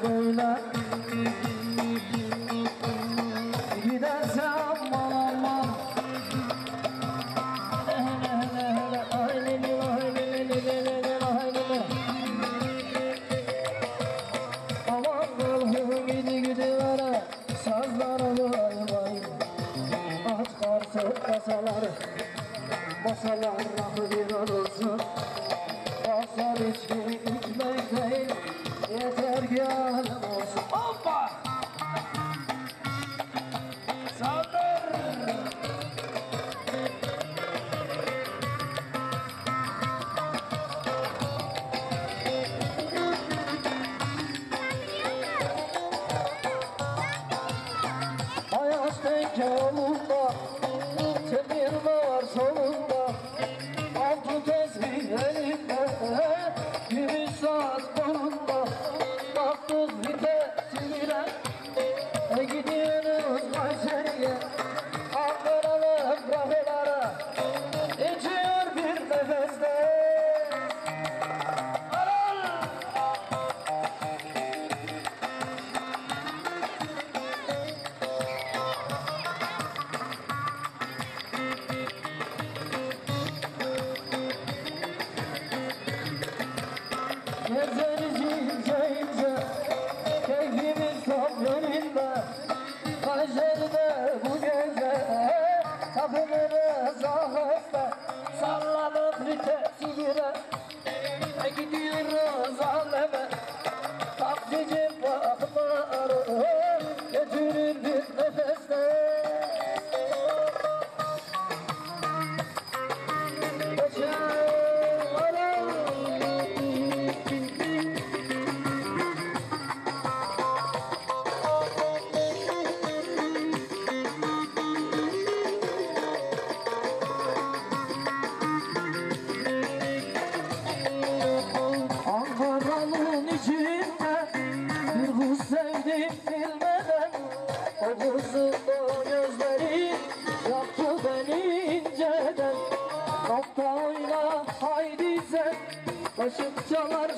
为了。Gezeriz ince ince Keyfimiz tam yerinde Kayseri'de bu gece Takılırız aheste Sallanıp vitesi girer Gidiyoruz. neden O buzlu o gözleri Yaptı beni inceden. Nokta oyna haydi sen. Kaşık çalar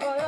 거야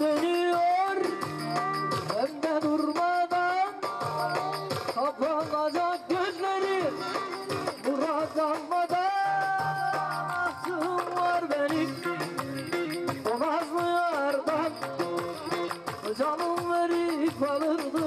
Dünya dönüyor Önde durmadan Kapanacak gözlerim Murat almadan Aklım var benim. Donazlı yardan? Canım verip alırdım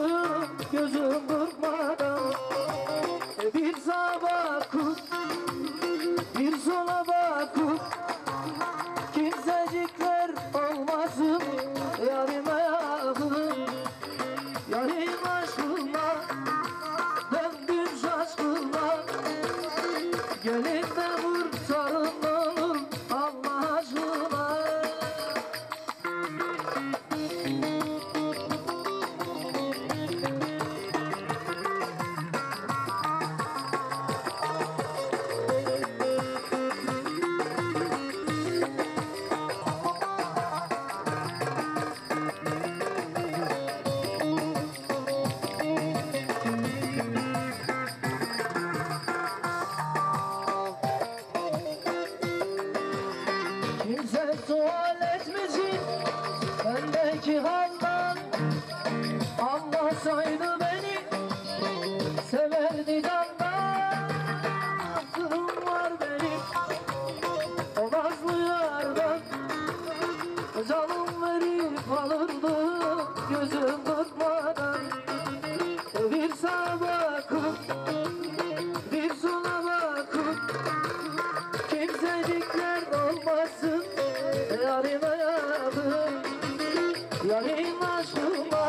sola Yarim yarime yarime Yarime aşkıma